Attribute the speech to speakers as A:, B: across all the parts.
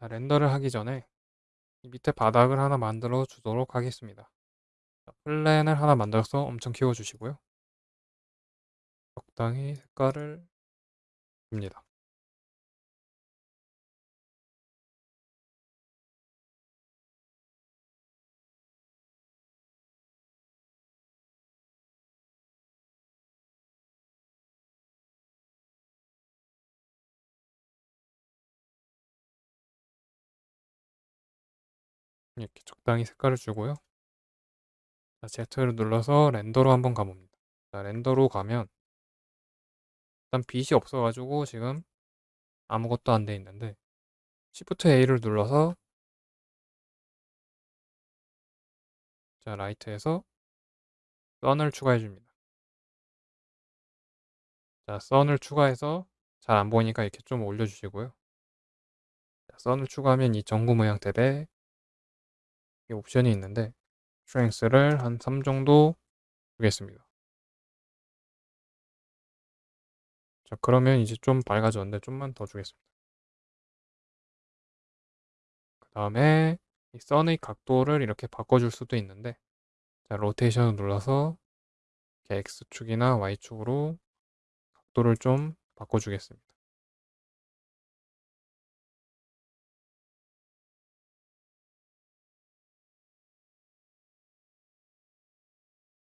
A: 자, 렌더를 하기 전에 이 밑에 바닥을 하나 만들어 주도록 하겠습니다. 자, 플랜을 하나 만들어서 엄청 키워 주시고요. 적당히 색깔을 줍니다. 이렇게 적당히 색깔을 주고요. 자, Z를 눌러서 렌더로 한번 가봅니다. 자, 렌더로 가면 일단 빛이 없어가지고 지금 아무것도 안 돼 있는데 Shift A를 눌러서 자, 라이트에서 선을 추가해 줍니다. 자, 선을 추가해서 잘 안 보이니까 이렇게 좀 올려주시고요. 자, 선을 추가하면 이 전구 모양 탭에 이 옵션이 있는데 스트렝스를 한 3 정도 주겠습니다. 자, 그러면 이제 좀 밝아졌는데 좀만 더 주겠습니다. 그 다음에 이 선의 각도를 이렇게 바꿔줄 수도 있는데 자, 로테이션을 눌러서 X축이나 Y축으로 각도를 좀 바꿔주겠습니다.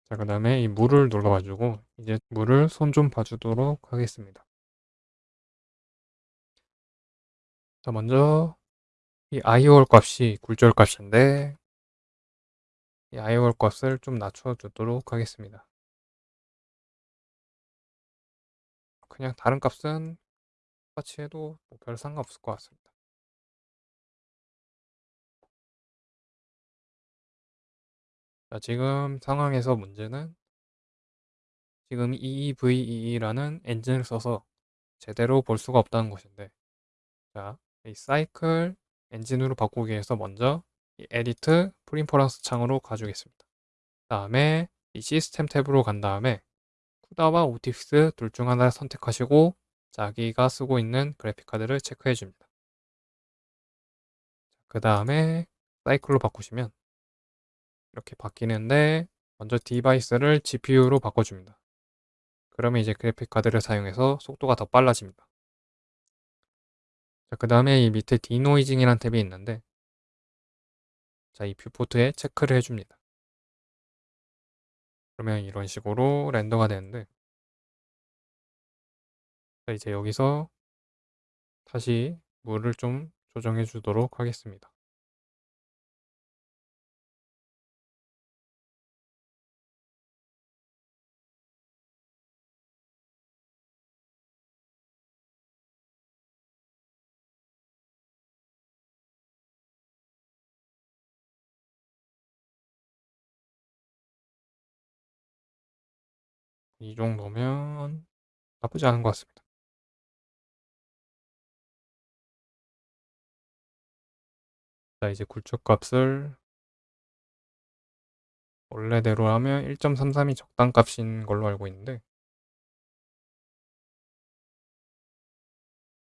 A: 자, 그 다음에 이 물을 눌러가지고 이제 물을 손 좀 봐주도록 하겠습니다. 자, 먼저 이 IOR 값이 굴절 값인데 이 IOR 값을 좀 낮춰주도록 하겠습니다. 그냥 다른 값은 똑같이 해도 뭐 별 상관없을 것 같습니다. 자, 지금 상황에서 문제는 지금 EEVEE라는 엔진을 써서 제대로 볼 수가 없다는 것인데 자, 이 사이클 엔진으로 바꾸기 위해서 먼저 이 Edit Preferences 창으로 가주겠습니다. 다음에 이 시스템 탭으로 간 다음에 CUDA와 OptiX 둘 중 하나를 선택하시고 자기가 쓰고 있는 그래픽카드를 체크해 줍니다. 그 다음에 사이클로 바꾸시면 이렇게 바뀌는데 먼저 device를 GPU로 바꿔줍니다. 그러면 이제 그래픽카드를 사용해서 속도가 더 빨라집니다. 자, 그 다음에 이 밑에 denoising이라는 탭이 있는데 자, 이 viewport에 체크를 해줍니다. 그러면 이런 식으로 render가 되는데 자, 이제 여기서 다시 물을 좀 조정해 주도록 하겠습니다. 이 정도면 나쁘지 않은 것 같습니다. 자, 이제 굴절 값을 원래대로 하면 1.33이 적당 값인 걸로 알고 있는데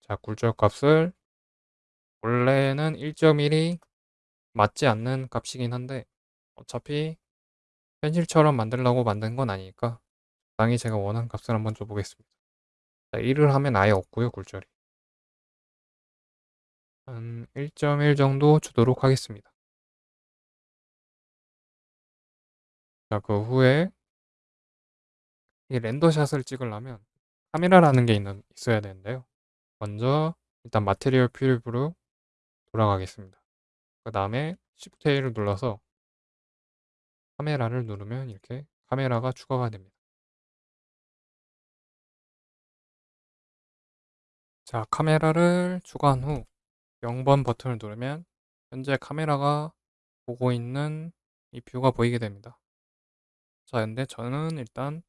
A: 자, 굴절 값을 원래는 1.1이 맞지 않는 값이긴 한데 어차피 현실처럼 만들려고 만든 건 아니니까 적당히 제가 원하는 값을 한번 줘보겠습니다. 자, 1을 하면 아예 없고요, 굴절이. 한 1.1 정도 주도록 하겠습니다. 자, 그 후에 이 렌더샷을 찍으려면 카메라라는 게 있는, 있어야 되는데요. 먼저 일단 마테리얼 퓨립으로 돌아가겠습니다. 그 다음에 Shift A를 눌러서 카메라를 누르면 이렇게 카메라가 추가가 됩니다. 자, 카메라를 추가한 후 0번 버튼을 누르면 현재 카메라가 보고 있는 이 뷰가 보이게 됩니다. 자, 근데 저는 일단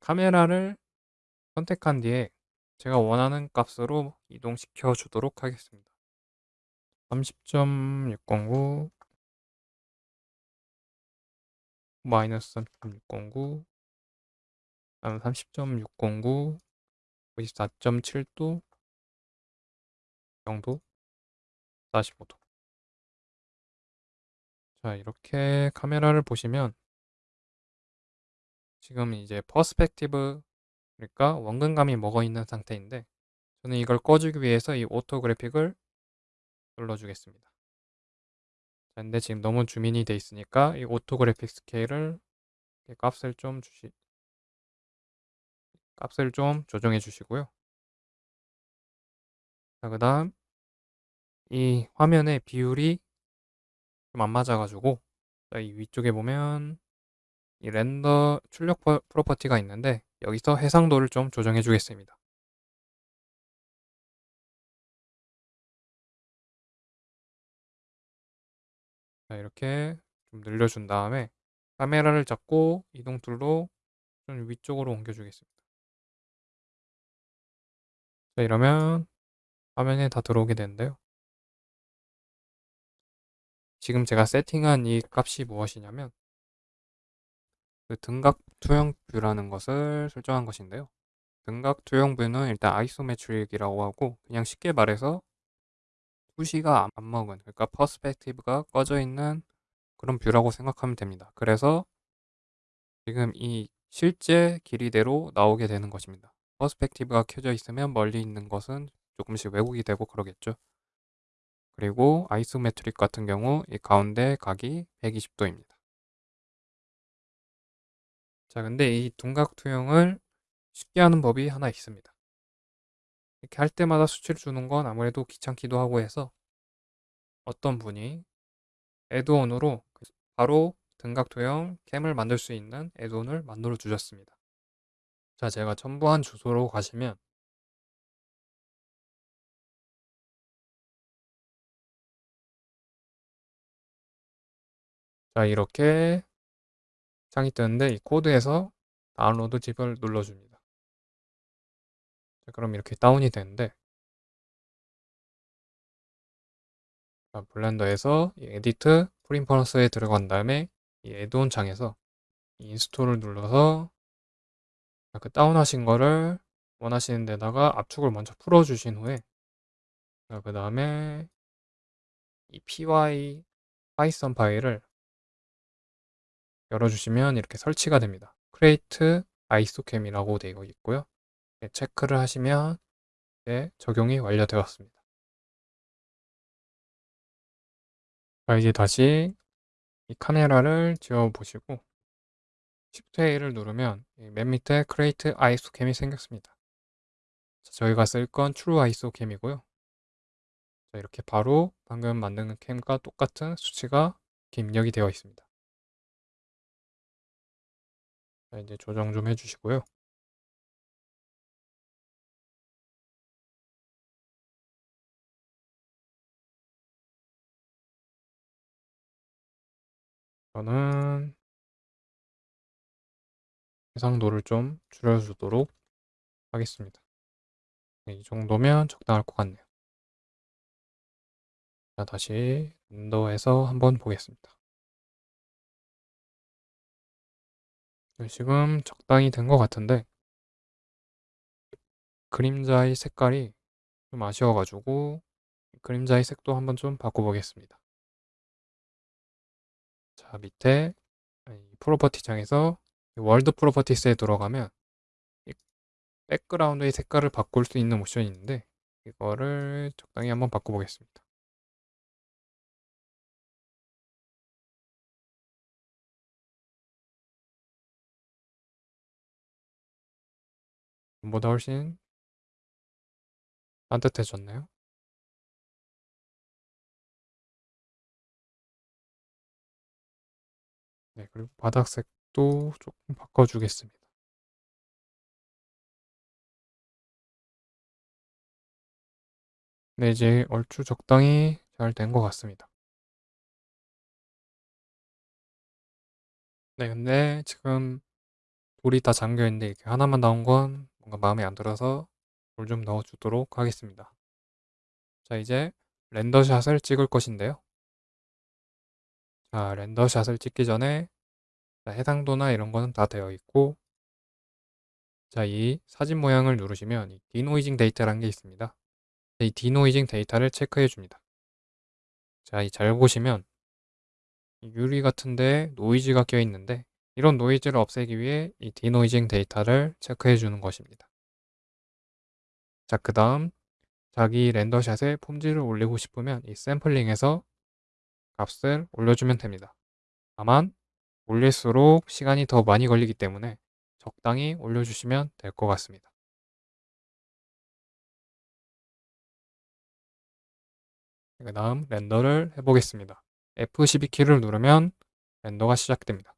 A: 카메라를 선택한 뒤에 제가 원하는 값으로 이동시켜 주도록 하겠습니다. 30.609 마이너스 30.609 다음 30.609 54.7도 정도 45도. 자, 이렇게 카메라를 보시면 지금 이제 perspective 그러니까 원근감이 먹어 있는 상태인데 저는 이걸 꺼주기 위해서 이 orthographic을 눌러주겠습니다. 자, 근데 지금 너무 zoom in이 돼 있으니까 이 orthographic scale을 값을 좀 주시 값을 좀 조정해 주시고요. 자, 그 다음 이 화면의 비율이 좀 안 맞아가지고 이 위쪽에 보면 이 render 출력 property가 있는데 여기서 해상도를 좀 조정해 주겠습니다. 자, 이렇게 좀 늘려준 다음에 카메라를 잡고 이동 툴로 좀 위쪽으로 옮겨주겠습니다. 자, 이러면 화면에 다 들어오게 되는데요. 지금 제가 세팅한 이 값이 무엇이냐면 그 등각 투영 view라는 것을 설정한 것인데요. 등각 투영 view는 일단 isometric이라고 하고 그냥 쉽게 말해서 투시가 안 먹은 그러니까 perspective가 꺼져 있는 그런 view라고 생각하면 됩니다. 그래서 지금 이 실제 길이대로 나오게 되는 것입니다. perspective가 켜져 있으면 멀리 있는 것은 조금씩 왜곡이 되고 그러겠죠. 그리고 isometric 같은 경우 이 가운데 각이 120도입니다. 자, 근데 이 등각 투영을 쉽게 하는 법이 하나 있습니다. 이렇게 할 때마다 수치를 주는 건 아무래도 귀찮기도 하고 해서 어떤 분이 add-on으로 바로 등각 투영 cam을 만들 수 있는 add-on을 만들어 주셨습니다. 자, 제가 첨부한 주소로 가시면 자, 이렇게 창이 뜨는데 이 코드에서 download zip을 눌러줍니다. 자, 그럼 이렇게 다운이 되는데 자, 블렌더에서 이 edit preferences에 들어간 다음에 이 add-on 창에서 이 install을 눌러서 그 다운하신 거를 원하시는 데다가 압축을 먼저 풀어주신 후에 그 다음에 이 py 파이썬 파일을 열어주시면 이렇게 설치가 됩니다. create isocam이라고 되어 있고요. 네, 체크를 하시면 네, 적용이 완료되었습니다. 자, 이제 다시 이 카메라를 지워 보시고 Shift A를 누르면 맨 밑에 Create ISOCam이 생겼습니다. 자, 저희가 쓸 건 True ISOCam이고요. 자, 이렇게 바로 방금 만든 캠과 똑같은 수치가 입력이 되어 있습니다. 자, 이제 조정 좀 해주시고요. 저는 해상도를 좀 줄여주도록 하겠습니다. 네, 이 정도면 적당할 것 같네요. 자, 다시 윈도에서 한번 보겠습니다. 네, 지금 적당히 된 것 같은데 그림자의 색깔이 좀 아쉬워가지고 그림자의 색도 한번 좀 바꿔보겠습니다. 자, 밑에 property 창에서 world properties에 들어가면 백그라운드의 색깔을 바꿀 수 있는 옵션이 있는데 이거를 적당히 한번 바꿔보겠습니다. 전보다 훨씬 따뜻해졌나요? 네, 그리고 바닥 색 도 조금 바꿔주겠습니다. 네, 이제 얼추 적당히 잘 된 것 같습니다. 네, 근데 지금 돌이 다 잠겨있는데 이렇게 하나만 나온 건 뭔가 마음에 안 들어서 돌 좀 넣어주도록 하겠습니다. 자, 이제 render shot을 찍을 것인데요. 자, render shot을 찍기 전에 자, 해상도나 이런 거는 다 되어 있고 자, 이 사진 모양을 누르시면 이 denoising data라는 게 있습니다. 이 denoising data를 체크해 줍니다. 자, 이 잘 보시면 이 유리 같은데 노이즈가 껴 있는데 이런 노이즈를 없애기 위해 이 denoising data를 체크해 주는 것입니다. 자, 그 다음 자기 render shot의 품질을 올리고 싶으면 이 샘플링에서 값을 올려주면 됩니다. 다만 올릴수록 시간이 더 많이 걸리기 때문에 적당히 올려주시면 될 것 같습니다. 그 다음 render를 해보겠습니다. F12키를 누르면 render가 시작됩니다.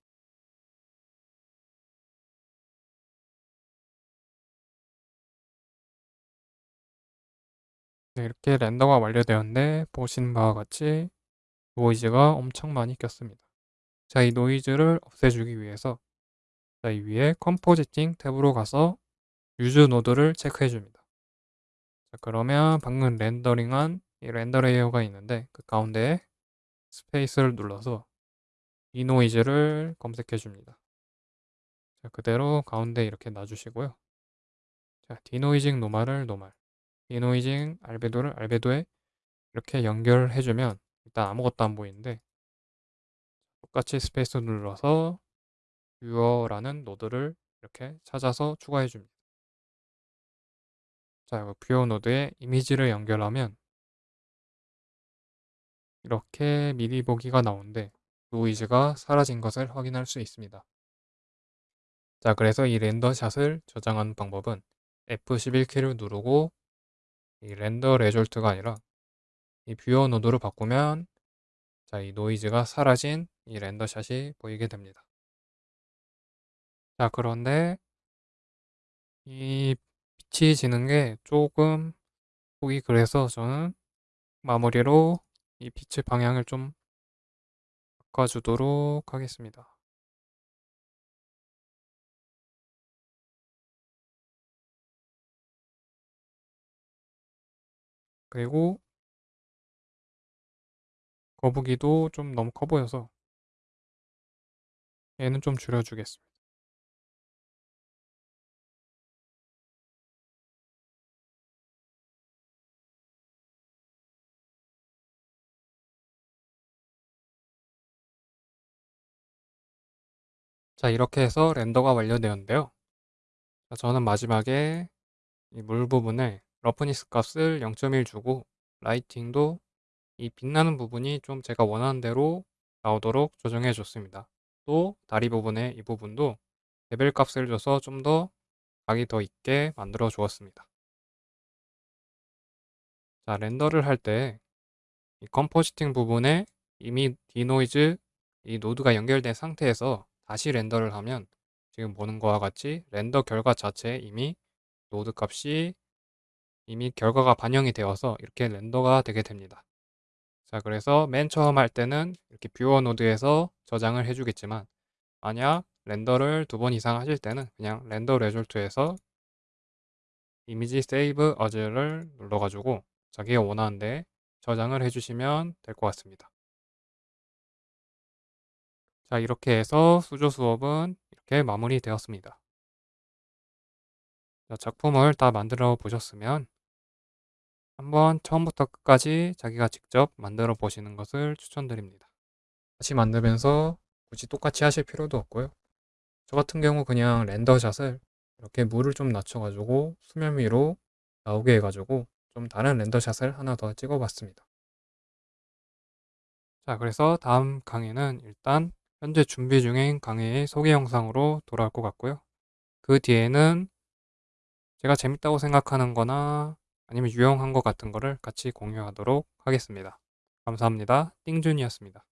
A: 네, 이렇게 render가 완료되었는데 보시는 바와 같이 노이즈가 엄청 많이 꼈습니다. 자, 이 노이즈를 없애주기 위해서 자, 이 위에 compositing 탭으로 가서 use node를 체크해 줍니다. 자, 그러면 방금 렌더링한 이 render layer가 있는데 그 가운데에 space를 눌러서 denoise를 검색해 줍니다. 자, 그대로 가운데 이렇게 놔주시고요. 자, denoising normal을 normal, denoising albedo를 albedo에 이렇게 연결해 주면 일단 아무것도 안 보이는데 똑같이 space 눌러서 viewer라는 node를 이렇게 찾아서 추가해 줍니다. 자, viewer node에 이미지를 연결하면 이렇게 미리 보기가 나오는데 노이즈가 사라진 것을 확인할 수 있습니다. 자, 그래서 이 render shot을 저장하는 방법은 F11키를 누르고 이 render result가 아니라 이 viewer node로 바꾸면 자, 이 노이즈가 사라진 이 render shot이 보이게 됩니다. 자, 그런데 이 빛이 지는 게 조금 보기 그래서 저는 마무리로 이 빛의 방향을 좀 바꿔주도록 하겠습니다. 그리고 거북이도 좀 너무 커 보여서 얘는 좀 줄여주겠습니다. 자, 이렇게 해서 render가 완료되었는데요. 자, 저는 마지막에 이 물 부분에 roughness 값을 0.1 주고 lighting도 이 빛나는 부분이 좀 제가 원하는 대로 나오도록 조정해 줬습니다. 또 다리 부분에 이 부분도 레벨 값을 줘서 좀 더 각이 더 있게 만들어 주었습니다. 자, render를 할 때 이 compositing 부분에 이미 denoise 이 노드가 연결된 상태에서 다시 render를 하면 지금 보는 것과 같이 render 결과 자체에 이미 노드 값이 이미 결과가 반영이 되어서 이렇게 render가 되게 됩니다. 자, 그래서 맨 처음 할 때는 이렇게 viewer 노드에서 저장을 해주겠지만 만약 render를 두 번 이상 하실 때는 그냥 render result에서 이미지 save as를 눌러가지고 자기가 원하는데 저장을 해주시면 될 것 같습니다. 자, 이렇게 해서 수조 수업은 이렇게 마무리되었습니다. 자, 작품을 다 만들어 보셨으면 한번 처음부터 끝까지 자기가 직접 만들어 보시는 것을 추천드립니다. 다시 만들면서 굳이 똑같이 하실 필요도 없고요. 저 같은 경우 그냥 렌더샷을 이렇게 물을 좀 낮춰가지고 수면 위로 나오게 해가지고 좀 다른 렌더샷을 하나 더 찍어봤습니다. 자, 그래서 다음 강의는 일단 현재 준비 중인 강의의 소개 영상으로 돌아올 것 같고요. 그 뒤에는 제가 재밌다고 생각하는 거나 아니면 유용한 것 같은 거를 같이 공유하도록 하겠습니다. 감사합니다. 띵준이었습니다.